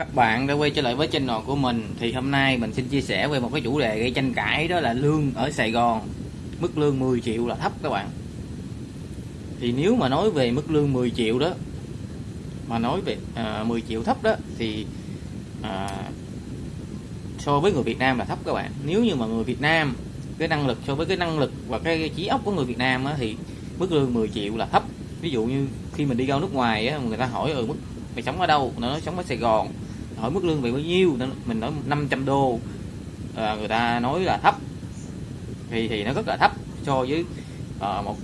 các bạn đã quay trở lại với channel của mình. Thì hôm nay mình xin chia sẻ về một cái chủ đề gây tranh cãi đó là lương ở Sài Gòn. Mức lương 10 triệu là thấp các bạn. Thì nếu mà nói về mức lương 10 triệu đó mà nói về à, 10 triệu thấp đó thì à, so với người Việt Nam là thấp các bạn. Nếu như mà người Việt Nam cái năng lực so với cái năng lực và cái trí óc của người Việt Nam á, thì mức lương 10 triệu là thấp. Ví dụ như khi mình đi ra nước ngoài á, người ta hỏi ở ừ, mức mày sống ở đâu? Nó nói sống ở Sài Gòn hỏi mức lương về bao nhiêu? Mình nói 500 đô. À, người ta nói là thấp. Thì thì nó rất là thấp so với uh, một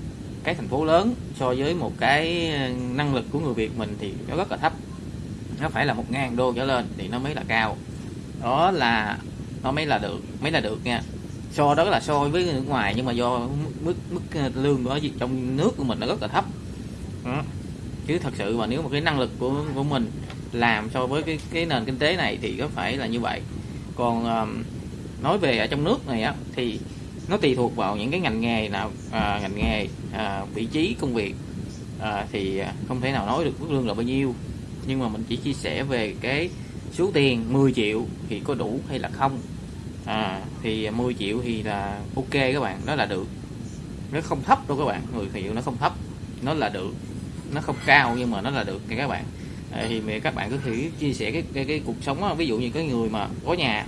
cái thành phố lớn. So với một cái năng lực của người Việt mình thì nó rất là thấp. Nó phải là một ngàn đô trở lên thì nó mới là cao. Đó là nó mới là được mới là được nha. So đó là so với nước ngoài nhưng mà do mức mức lương ở trong nước của mình nó rất là thấp. Đó. chứ thật sự mà nếu một cái năng lực của của mình làm so với cái cái nền kinh tế này thì có phải là như vậy. Còn um, nói về ở trong nước này á thì nó tùy thuộc vào những cái ngành nghề nào à, ngành nghề à, vị trí công việc à, thì à, không thể nào nói được mức lương là bao nhiêu. Nhưng mà mình chỉ chia sẻ về cái số tiền 10 triệu thì có đủ hay là không. À, thì 10 triệu thì là ok các bạn đó là được. Nó không thấp đâu các bạn 10 triệu nó không thấp nó là được. Nó không cao nhưng mà nó là được các bạn thì thì các bạn có thể chia sẻ cái cái, cái cuộc sống đó. ví dụ như cái người mà có nhà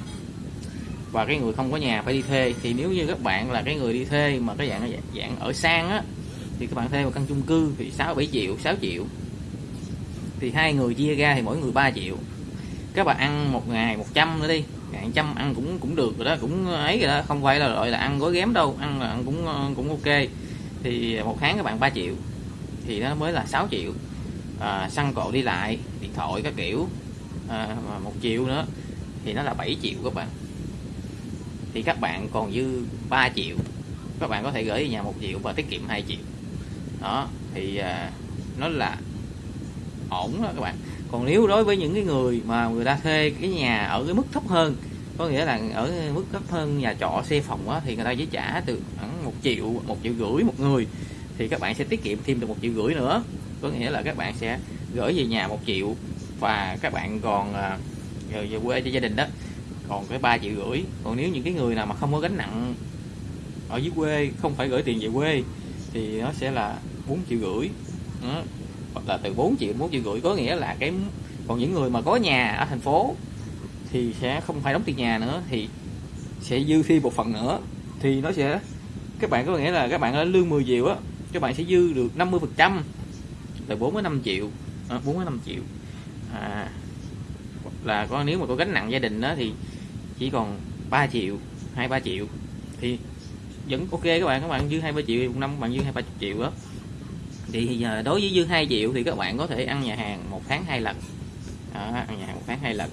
và cái người không có nhà phải đi thuê. Thì nếu như các bạn là cái người đi thuê mà cái dạng dạng ở sang á thì các bạn thuê một căn chung cư thì 6 7 triệu 6 triệu. Thì hai người chia ra thì mỗi người 3 triệu. Các bạn ăn một ngày 100 nữa đi. Ngàn trăm ăn cũng cũng được rồi đó cũng ấy rồi đó. Không phải là gọi là ăn gói ghém đâu ăn là ăn cũng ờ, cũng ok. Thì một tháng các bạn 3 triệu. Thì nó mới là 6 triệu à, xăng cộ đi lại điện thoại các kiểu. À, một triệu nữa thì nó là 7 triệu các bạn. Thì các bạn còn dư 3 triệu. Các bạn có thể gửi về nhà một triệu và tiết kiệm 2 triệu. Đó thì à, nó là ổn đó các bạn. Còn nếu đối với những cái người mà người ta thuê cái nhà ở cái mức thấp hơn có nghĩa là ở mức thấp hơn nhà trọ xe phòng đó, thì người ta chỉ trả từ khoảng một triệu một triệu rưỡi một người thì các bạn sẽ tiết kiệm thêm được một triệu rưỡi nữa. Có nghĩa là các bạn sẽ gửi về nhà một triệu và các bạn còn à, về, về quê cho gia đình đó còn cái ba triệu rưỡi. Còn nếu những cái người nào mà không có gánh nặng ở dưới quê không phải gửi tiền về quê thì nó sẽ là 4 triệu rưỡi. Đó. hoặc là từ 4 triệu 4 triệu rưỡi. Có nghĩa là cái còn những người mà có nhà ở thành phố thì sẽ không phải đóng tiền nhà nữa thì sẽ dư thêm một phần nữa. Thì nó sẽ các bạn có nghĩa là các bạn ở lương 10 triệu á các bạn sẽ dư được 50 phần trăm là 45 triệu. À, 45 triệu. À, là có nếu mà có gánh nặng gia đình đó thì chỉ còn 3 triệu hai ba triệu. Thì vẫn ok các bạn các bạn dư hai ba triệu một năm các bạn dư hai ba triệu đó thì giờ đối với dư 2 triệu thì các bạn có thể ăn nhà hàng một tháng hai lần. Đó, ăn nhà hàng một tháng hai lần.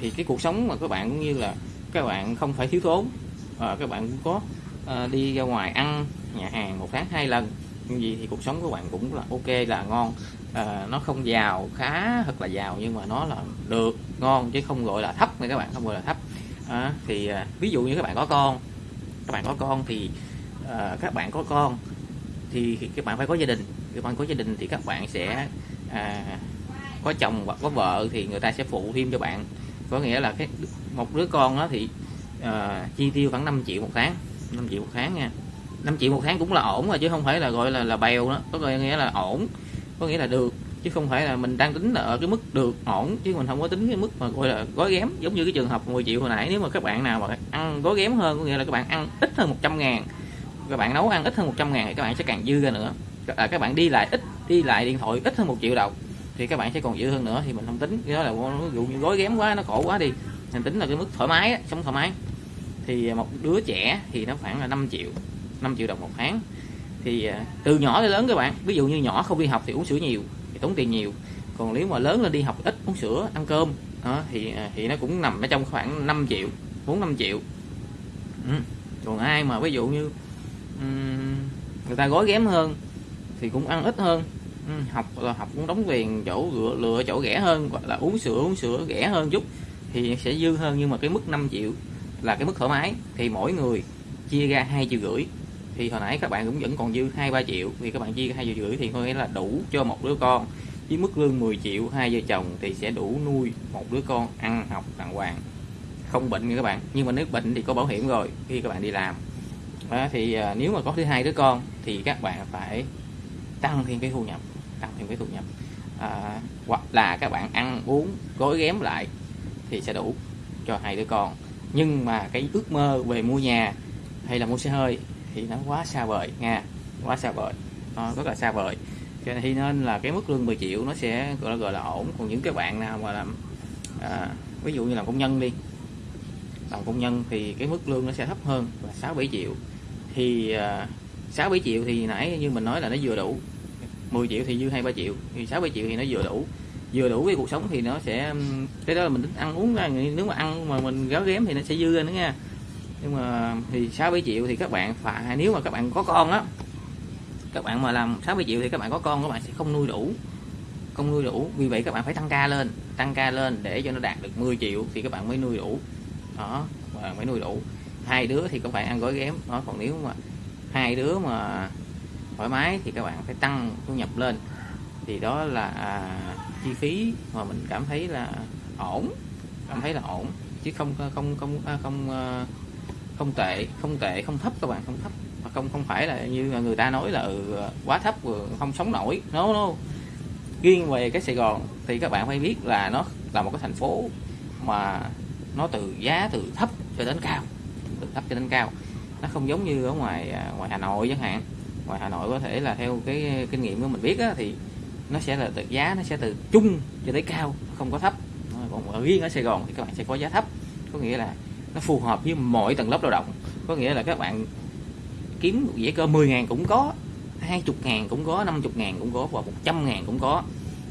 Thì cái cuộc sống mà các bạn cũng như là các bạn không phải thiếu thốn. À, các bạn cũng có à, đi ra ngoài ăn nhà hàng một tháng hai lần như gì thì cuộc sống của bạn cũng là ok là ngon. À, nó không giàu khá thật là giàu nhưng mà nó là được ngon chứ không gọi là thấp nha các bạn không gọi là thấp. À, thì à, ví dụ như các bạn có con các bạn có con thì à, các bạn có con thì các bạn phải có gia đình. Các bạn có gia đình thì các bạn sẽ à, có chồng hoặc có vợ thì người ta sẽ phụ thêm cho bạn. Có nghĩa là cái một đứa con đó thì à, chi tiêu khoảng 5 triệu một tháng 5 triệu một tháng nha. 5 triệu một tháng cũng là ổn rồi chứ không phải là gọi là là bèo đó. Có nghĩa là ổn có nghĩa là được chứ không phải là mình đang tính là ở cái mức được ổn chứ mình không có tính cái mức mà gọi là gói ghém. Giống như cái trường hợp 10 triệu hồi nãy nếu mà các bạn nào mà ăn gói ghém hơn có nghĩa là các bạn ăn ít hơn 100 ngàn các bạn nấu ăn ít hơn 100 ngàn thì các bạn sẽ càng dư ra nữa. À, các bạn đi lại ít đi lại điện thoại ít hơn một triệu đồng thì các bạn sẽ còn dư hơn nữa thì mình không tính. Cái đó là ví dụ như gói ghém quá nó khổ quá đi mình tính là cái mức thoải mái sống thoải mái. Thì một đứa trẻ thì nó khoảng là 5 triệu. 5 triệu đồng một tháng. Thì à, từ nhỏ tới lớn các bạn ví dụ như nhỏ không đi học thì uống sữa nhiều thì tốn tiền nhiều. Còn nếu mà lớn lên đi học ít uống sữa ăn cơm đó, thì à, thì nó cũng nằm ở trong khoảng 5 triệu 4 5 triệu. Ừ. còn ai mà ví dụ như um, người ta gói ghém hơn thì cũng ăn ít hơn. Ừ, học là học cũng đóng tiền chỗ lựa, lựa chỗ rẻ hơn hoặc là uống sữa uống sữa rẻ hơn chút thì sẽ dư hơn. Nhưng mà cái mức 5 triệu là cái mức thoải mái. Thì mỗi người chia ra hai triệu rưỡi thì hồi nãy các bạn cũng vẫn còn dư hai ba triệu. Thì các bạn chia hai triệu rưỡi thì có nghĩa là đủ cho một đứa con. Với mức lương 10 triệu hai vợ chồng thì sẽ đủ nuôi một đứa con ăn học đàng hoàng. Không bệnh nha các bạn. Nhưng mà nếu bệnh thì có bảo hiểm rồi khi các bạn đi làm. Đó, thì à, nếu mà có thứ hai đứa con thì các bạn phải tăng thêm cái thu nhập tăng thêm cái thu nhập. À, hoặc là các bạn ăn uống gói ghém lại thì sẽ đủ cho hai đứa con. Nhưng mà cái ước mơ về mua nhà hay là mua xe hơi thì nó quá xa vời nha quá xa vời nó rất là xa vời. Cho nên nên là cái mức lương 10 triệu nó sẽ gọi là gọi là ổn. Còn những cái bạn nào mà làm à, ví dụ như làm công nhân đi làm công nhân thì cái mức lương nó sẽ thấp hơn là 6 7 triệu. Thì à, 6 7 triệu thì nãy như mình nói là nó vừa đủ. 10 triệu thì dư 2 3 triệu thì 6 7 triệu thì nó vừa đủ. Vừa đủ với cuộc sống thì nó sẽ cái đó là mình tính ăn uống ra. Nếu mà ăn mà mình gáo ghém thì nó sẽ dư ra nữa nha nhưng mà thì 6 7 triệu thì các bạn phải nếu mà các bạn có con á các bạn mà làm 60 triệu thì các bạn có con các bạn sẽ không nuôi đủ. Không nuôi đủ. Vì vậy các bạn phải tăng ca lên tăng ca lên để cho nó đạt được 10 triệu thì các bạn mới nuôi đủ. Đó các bạn mới nuôi đủ. Hai đứa thì các bạn ăn gói ghém. Đó còn nếu mà hai đứa mà thoải mái thì các bạn phải tăng thu nhập lên. Thì đó là à, chi phí mà mình cảm thấy là ổn cảm thấy là ổn. Chứ không không không à, không không, không tệ không tệ không thấp các bạn không thấp. Mà không không phải là như người ta nói là ừ, quá thấp không sống nổi. No no. Riêng về cái Sài Gòn thì các bạn phải biết là nó là một cái thành phố mà nó từ giá từ thấp cho đến cao từ thấp cho đến cao. Nó không giống như ở ngoài à, ngoài Hà Nội chẳng hạn. Ngoài Hà Nội có thể là theo cái kinh nghiệm của mình biết á, thì nó sẽ là từ giá nó sẽ từ trung cho tới cao không có thấp. Còn ở riêng ở Sài Gòn thì các bạn sẽ có giá thấp. Có nghĩa là nó phù hợp với mọi tầng lớp lao động. Có nghĩa là các bạn kiếm một cơ 10 ngàn cũng có 20 ngàn cũng có 50 ngàn cũng có và 100 ngàn cũng có.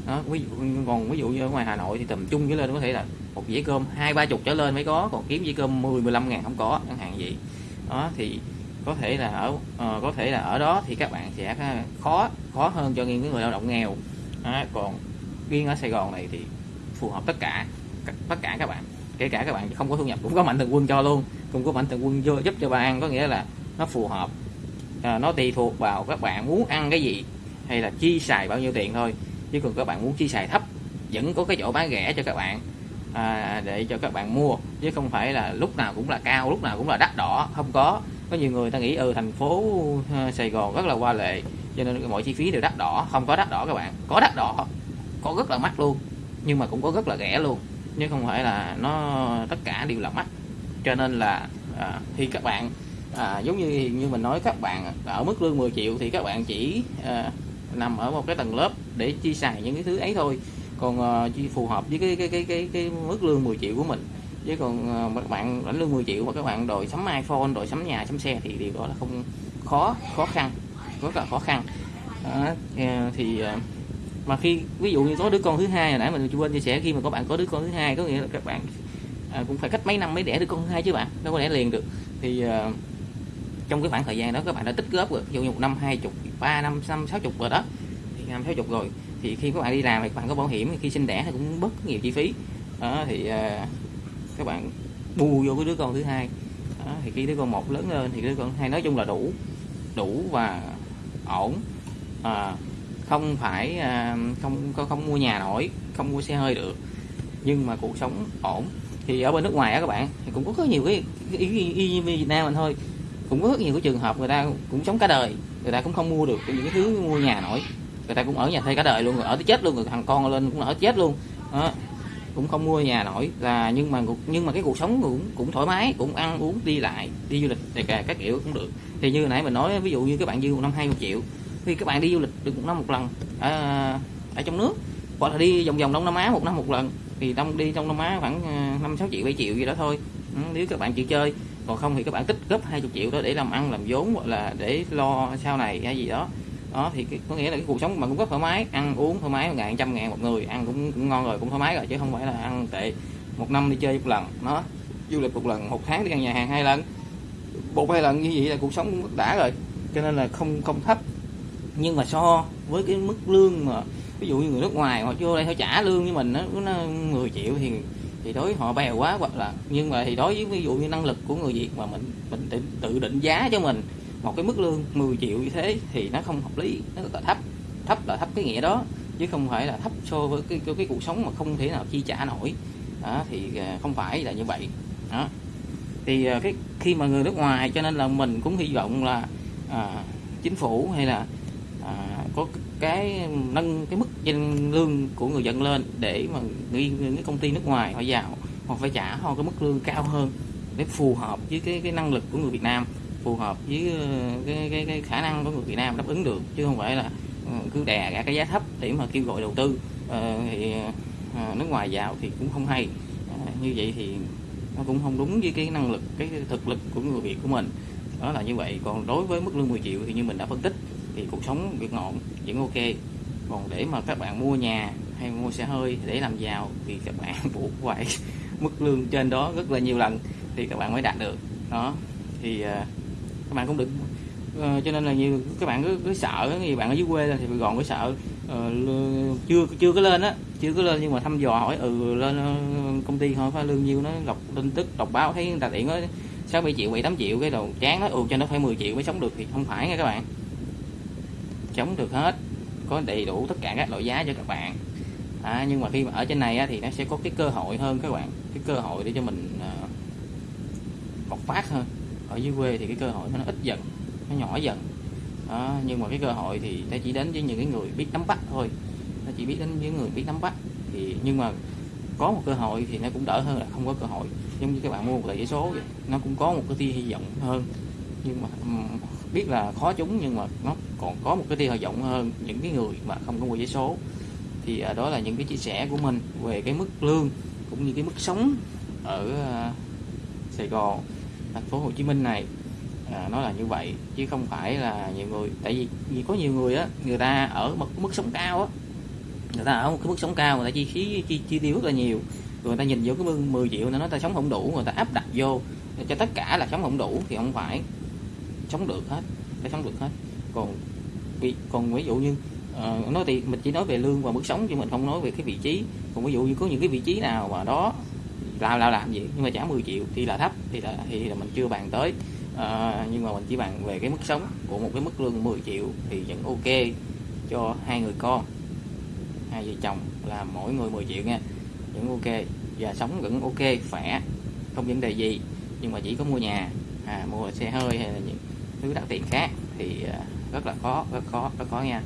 Đó, ví dụ còn ví dụ như ở ngoài Hà Nội thì tầm trung với lên có thể là một dĩa cơm hai ba chục trở lên mới có còn kiếm dĩa cơm 10 15 ngàn không có chẳng hạn vậy. Đó thì có thể là ở uh, có thể là ở đó thì các bạn sẽ khó khó hơn cho những người lao động nghèo. Đó, còn riêng ở Sài Gòn này thì phù hợp tất cả tất cả các bạn kể cả các bạn không có thu nhập cũng có mạnh thường quân cho luôn. Cũng có mạnh thường quân vô giúp cho bạn ăn có nghĩa là nó phù hợp à, nó tùy thuộc vào các bạn muốn ăn cái gì hay là chi xài bao nhiêu tiền thôi. Chứ còn các bạn muốn chi xài thấp vẫn có cái chỗ bán rẻ cho các bạn à, để cho các bạn mua. Chứ không phải là lúc nào cũng là cao lúc nào cũng là đắt đỏ. Không có. Có nhiều người ta nghĩ ừ thành phố à, Sài Gòn rất là hoa lệ cho nên mọi chi phí đều đắt đỏ. Không có đắt đỏ các bạn. Có đắt đỏ có rất là mắc luôn nhưng mà cũng có rất là rẻ luôn chứ không phải là nó tất cả đều là mắt, cho nên là à, khi các bạn à, giống như như mình nói các bạn ở mức lương 10 triệu thì các bạn chỉ à, nằm ở một cái tầng lớp để chi xài những cái thứ ấy thôi. Còn à, chi phù hợp với cái cái cái cái cái mức lương 10 triệu của mình. Chứ còn à, các bạn lãnh lương 10 triệu mà các bạn đòi sắm iPhone đòi sắm nhà sắm xe thì điều đó là không khó khó khăn rất là khó khăn. À, thì à, mà khi ví dụ như có đứa con thứ hai hồi nãy mình quên chia sẻ khi mà các bạn có đứa con thứ hai có nghĩa là các bạn à, cũng phải cách mấy năm mới đẻ đứa con thứ hai chứ bạn đâu có đẻ liền được. Thì à, trong cái khoảng thời gian đó các bạn đã tích góp rồi ví dụ như một năm hai chục ba năm năm sáu chục rồi đó. Thì năm sáu chục rồi. Thì khi các bạn đi làm thì các bạn có bảo hiểm khi sinh đẻ thì cũng bớt nhiều chi phí. Đó thì à, các bạn bù vô cái đứa con thứ hai. Đó, thì khi đứa con một lớn lên thì đứa con hai nói chung là đủ đủ và ổn. À, không phải à, không không không mua nhà nổi không mua xe hơi được. Nhưng mà cuộc sống ổn. Thì ở bên nước ngoài á các bạn thì cũng có rất nhiều cái ý, như Việt Nam mình thôi. Cũng có rất nhiều cái trường hợp người ta cũng sống cả đời người ta cũng không mua được những cái thứ mua nhà nổi. Người ta cũng ở nhà thuê cả đời luôn rồi ở tới chết luôn rồi thằng con lên cũng ở chết luôn. Đó. cũng không mua nhà nổi. Là nhưng mà nhưng mà cái cuộc sống cũng cũng thoải mái cũng ăn uống đi lại đi du lịch này cả các kiểu cũng được. Thì như nãy mình nói ví dụ như các bạn dư một năm hai triệu khi các bạn đi du lịch được một năm một lần ở, ở trong nước hoặc là đi vòng vòng đông nam á một năm một lần thì đông đi trong đông á khoảng à, năm sáu triệu bảy triệu gì đó thôi. Ừ, nếu các bạn chịu chơi. Còn không thì các bạn tích góp 20 triệu đó để làm ăn làm vốn hoặc là để lo sau này hay gì đó. Đó thì có nghĩa là cái cuộc sống mà cũng rất thoải mái ăn uống thoải mái một ngàn trăm ngàn một người ăn cũng, cũng ngon rồi cũng thoải mái rồi chứ không phải là ăn tệ một năm đi chơi một lần. Nó du lịch một lần một tháng đi ăn nhà hàng hai lần một hai lần như vậy là cuộc sống cũng đã rồi. Cho nên là không không thấp nhưng mà so với cái mức lương mà ví dụ như người nước ngoài họ vô đây họ trả lương với mình nó, nó 10 triệu thì thì đối họ bèo quá hoặc là nhưng mà thì đối với ví dụ như năng lực của người Việt mà mình mình tự, tự định giá cho mình một cái mức lương 10 triệu như thế thì nó không hợp lý nó rất là thấp thấp là thấp cái nghĩa đó chứ không phải là thấp so với cái cái, cái cuộc sống mà không thể nào chi trả nổi. Đó, thì à, không phải là như vậy. Đó. Thì à, cái khi mà người nước ngoài cho nên là mình cũng hy vọng là à, chính phủ hay là À, có cái nâng cái mức danh lương của người dân lên để mà những cái công ty nước ngoài họ vào họ phải trả họ cái mức lương cao hơn để phù hợp với cái cái năng lực của người Việt Nam phù hợp với ờ, cái cái, cái khả năng của người Việt Nam đáp ứng được chứ không phải là ờ, cứ đè cả cái giá thấp để mà kêu gọi đầu tư. À, thì à, nước ngoài vào thì cũng không hay. À, như vậy thì nó cũng không đúng với cái năng lực cái thực lực của người Việt của mình. Đó là như vậy. Còn đối với mức lương 10 triệu thì như mình đã phân tích thì cuộc sống việc ngọn vẫn ok. Còn để mà các bạn mua nhà hay mua xe hơi để làm giàu thì các bạn buộc phải mức lương trên đó rất là nhiều lần thì các bạn mới đạt được. Đó thì uh, các bạn cũng đừng uh, cho nên là nhiều các bạn cứ, cứ sợ nhiều bạn ở dưới quê thì gòn cứ sợ uh, chưa chưa có lên á chưa có lên nhưng mà thăm dò hỏi ừ lên ờ, công ty hỏi phải lương nhiêu nó đọc tin tức đọc báo thấy người ta tiện nói sáu bảy triệu bảy tám triệu cái đầu chán nó ừ cho nó phải 10 triệu mới sống được thì không phải nha các bạn chống được hết có đầy đủ tất cả các loại giá cho các bạn. À, nhưng mà khi mà ở trên này á, thì nó sẽ có cái cơ hội hơn các bạn. Cái cơ hội để cho mình uh, bộc phát hơn. Ở dưới quê thì cái cơ hội nó ít dần nó nhỏ dần. À, nhưng mà cái cơ hội thì nó chỉ đến với những cái người biết nắm bắt thôi. Nó chỉ biết đến những người biết nắm bắt. Thì nhưng mà có một cơ hội thì nó cũng đỡ hơn là không có cơ hội. Giống như các bạn mua một tờ giấy số vậy. nó cũng có một cái tia hy vọng hơn nhưng mà biết là khó trúng nhưng mà nó còn có một cái tia hy vọng hơn những cái người mà không có mua giấy số. Thì à, đó là những cái chia sẻ của mình về cái mức lương cũng như cái mức sống ở à, Sài Gòn thành phố Hồ Chí Minh này. À, nó là như vậy chứ không phải là nhiều người tại vì, vì có nhiều người á người ta ở một mức sống cao á. Người ta ở một cái mức sống cao người ta chi phí chi, chi tiêu rất là nhiều. Rồi người ta nhìn vô cái 10 triệu nó nói ta sống không đủ người ta áp đặt vô cho tất cả là sống không đủ thì không phải sống được hết phải sống được hết. Còn vì còn ví dụ như uh, nói thì mình chỉ nói về lương và mức sống chứ mình không nói về cái vị trí. Còn ví dụ như có những cái vị trí nào mà đó làm làm làm gì nhưng mà trả 10 triệu thì là thấp thì là thì là mình chưa bàn tới. Uh, nhưng mà mình chỉ bàn về cái mức sống của một cái mức lương 10 triệu thì vẫn ok cho hai người con. Hai vợ chồng là mỗi người 10 triệu nha vẫn ok. Và sống vẫn ok khỏe không vấn đề gì. Nhưng mà chỉ có mua nhà à, mua xe hơi hay là những thứ đặc tiền khác thì à, rất là khó rất khó rất khó nha.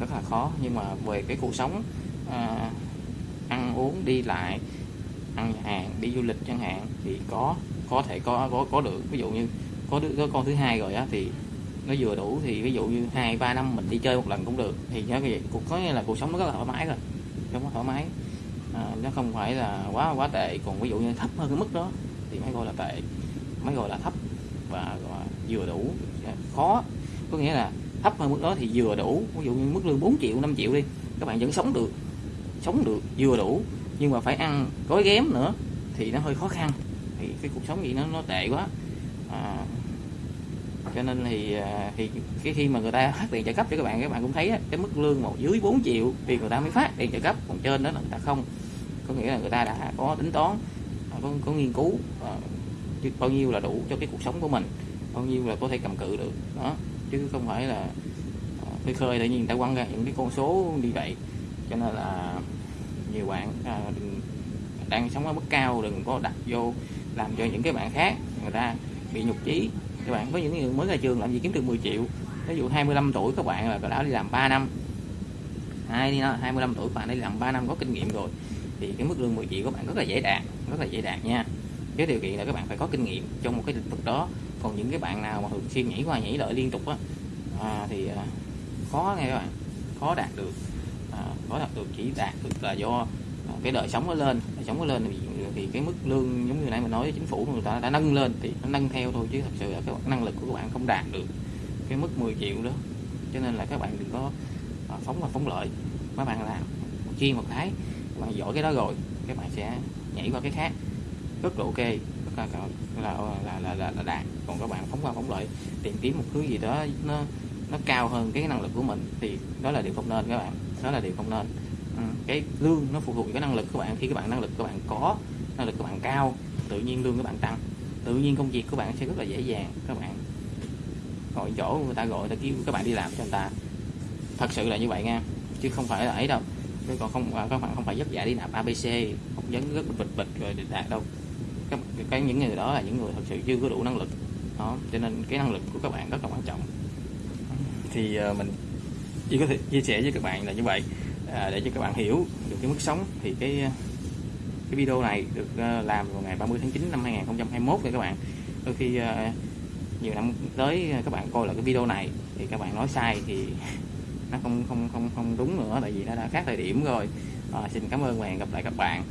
Rất là khó nhưng mà về cái cuộc sống à, ăn uống đi lại ăn hàng đi du lịch chẳng hạn thì có có thể có có có được. Ví dụ như có đứa có con thứ hai rồi á thì nó vừa đủ thì ví dụ như hai ba năm mình đi chơi một lần cũng được. Thì nhớ cái gì? Cuộc có nghĩa là cuộc sống nó rất là thoải mái rồi. Không nó thoải mái. À, nó không phải là quá quá tệ. Còn ví dụ như thấp hơn cái mức đó thì mới gọi là tệ mới gọi là thấp. Và vừa đủ. Dạ, khó. Có nghĩa là thấp hơn mức đó thì vừa đủ. Ví dụ như mức lương 4 triệu 5 triệu đi các bạn vẫn sống được sống được vừa đủ. Nhưng mà phải ăn gói ghém nữa thì nó hơi khó khăn. Thì cái cuộc sống gì nó nó tệ quá. À, cho nên thì à, thì cái khi mà người ta phát tiền trợ cấp cho các bạn các bạn cũng thấy cái mức lương một dưới 4 triệu thì người ta mới phát tiền trợ cấp. Còn trên đó là người ta không. Có nghĩa là người ta đã có tính toán à, có, có nghiên cứu à, bao nhiêu là đủ cho cái cuộc sống của mình bao nhiêu là có thể cầm cự được. Đó. Chứ không phải là à, khơi khơi tự nhiên người ta quăng ra những cái con số như vậy. Cho nên là nhiều bạn à, đang sống ở mức cao đừng có đặt vô làm cho những cái bạn khác người ta bị nhục chí. Các bạn có những người mới ra trường làm gì kiếm được 10 triệu. Ví dụ 25 tuổi các bạn là đã đi làm 3 năm. Hai đi 25 tuổi bạn đi làm 3 năm có kinh nghiệm rồi thì cái mức lương 10 triệu các bạn rất là dễ đạt rất là dễ đạt nha. Với điều kiện là các bạn phải có kinh nghiệm trong một cái lĩnh vực đó còn những cái bạn nào mà thường xuyên nhảy qua nhảy lại liên tục á à, thì à, khó nghe các bạn khó đạt được à, khó đạt được chỉ đạt được là do à, cái đời sống nó lên đời sống nó lên thì, thì cái mức lương giống như nãy mình nói chính phủ người ta đã nâng lên thì nó nâng theo thôi chứ thật sự là cái năng lực của các bạn không đạt được cái mức 10 triệu đó. Cho nên là các bạn đừng có à, phóng và phóng lợi. Các bạn làm chuyên một cái các bạn giỏi cái đó rồi các bạn sẽ nhảy qua cái khác. Rất là ok là là là là, là, là đạt. Còn các bạn phóng qua phóng lợi tìm kiếm một thứ gì đó nó nó cao hơn cái năng lực của mình thì đó là điều không nên các bạn. Đó là điều không nên. Ừ, cái lương nó phụ thuộc vào cái năng lực của bạn. Khi các bạn năng lực của bạn có năng lực của bạn cao tự nhiên lương các bạn tăng. Tự nhiên công việc của bạn sẽ rất là dễ dàng. Các bạn gọi chỗ người ta gọi người ta kêu các bạn đi làm cho người ta. Thật sự là như vậy nha chứ không phải là ấy đâu. Chứ còn không à, các bạn không phải dắt dạy đi nạp abc không vấn rất bịch bịch rồi đạt đâu các cái những người đó là những người thật sự chưa có đủ năng lực. Đó cho nên cái năng lực của các bạn rất là quan trọng. Thì uh, mình chỉ có thể chia sẻ với các bạn là như vậy. À, để cho các bạn hiểu được cái mức sống thì cái ờ, cái video này được uh, làm vào ngày 30 tháng 9 năm 2021 rồi các bạn. Đôi khi uh, nhiều năm tới các bạn coi lại cái video này thì các bạn nói sai thì nó không không không không đúng nữa tại vì nó đã khác thời điểm rồi. À, xin cảm ơn và hẹn gặp lại các bạn.